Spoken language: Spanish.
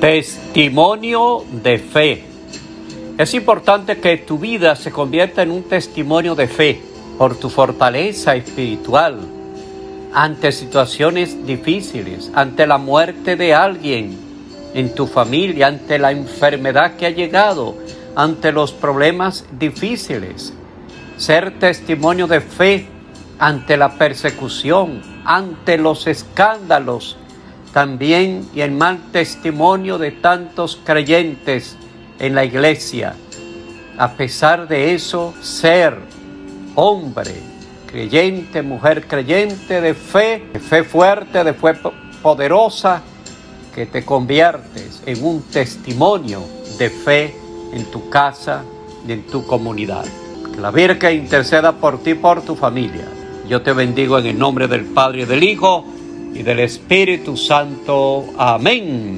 Testimonio de fe. Es importante que tu vida se convierta en un testimonio de fe por tu fortaleza espiritual ante situaciones difíciles, ante la muerte de alguien en tu familia, ante la enfermedad que ha llegado, ante los problemas difíciles. Ser testimonio de fe ante la persecución, ante los escándalos, también y el mal testimonio de tantos creyentes en la iglesia. A pesar de eso, ser hombre creyente, mujer creyente de fe, de fe fuerte, de fe poderosa, que te conviertes en un testimonio de fe en tu casa y en tu comunidad. Que la Virgen interceda por ti y por tu familia. Yo te bendigo en el nombre del Padre y del Hijo y del Espíritu Santo. Amén.